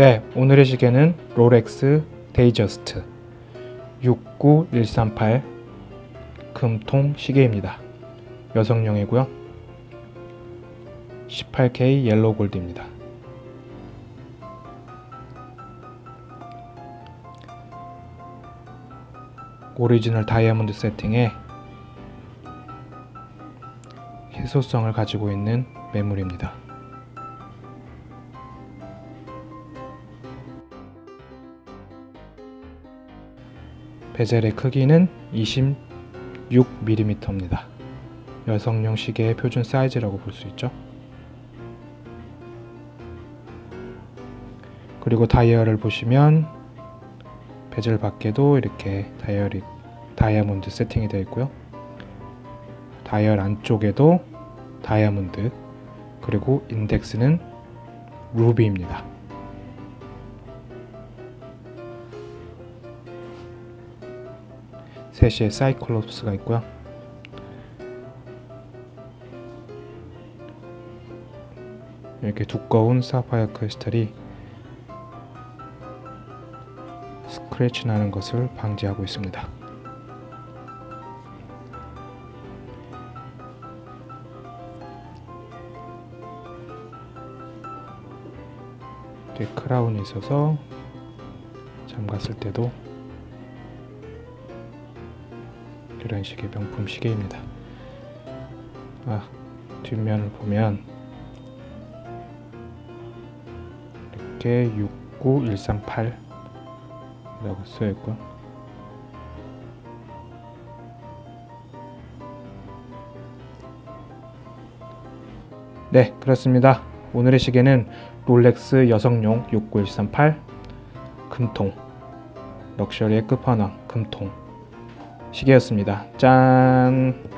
네, 오늘의 시계는 롤렉스 데이저스트 69138 금통 시계입니다. 여성용이고요. 18K yellow gold입니다. 오리지널 다이아몬드 세팅에 희소성을 가지고 있는 매물입니다. 베젤의 크기는 26mm입니다. 여성용 시계의 표준 사이즈라고 볼 수 있죠. 그리고 다이얼을 보시면 베젤 밖에도 이렇게 다이얼이 다이아몬드 세팅이 되어 있고요. 다이얼 안쪽에도 다이아몬드 그리고 인덱스는 루비입니다. 셋시의 사이클롭스가 있고요. 이렇게 두꺼운 사파이어 크리스탈이 스크래치 나는 것을 방지하고 있습니다. 이렇게 크라운이 있어서 잠갔을 때도 이런 식의 명품 시계입니다. 아, 뒷면을 보면 이렇게 69138 라고 써있고 네 그렇습니다 오늘의 시계는 롤렉스 여성용 69138 금통 럭셔리의 끝판왕 금통 시계였습니다. 짠.